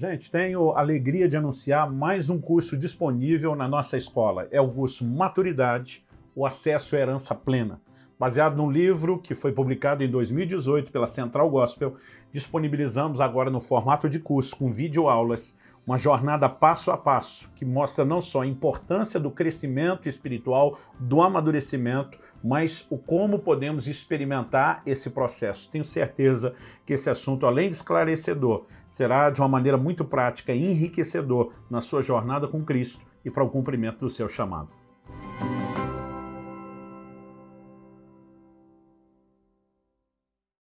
Gente, tenho alegria de anunciar mais um curso disponível na nossa escola. É o curso Maturidade, o acesso à herança plena baseado num livro que foi publicado em 2018 pela Central Gospel, disponibilizamos agora no formato de curso, com videoaulas, uma jornada passo a passo, que mostra não só a importância do crescimento espiritual, do amadurecimento, mas o como podemos experimentar esse processo. Tenho certeza que esse assunto, além de esclarecedor, será de uma maneira muito prática e enriquecedor na sua jornada com Cristo e para o cumprimento do seu chamado.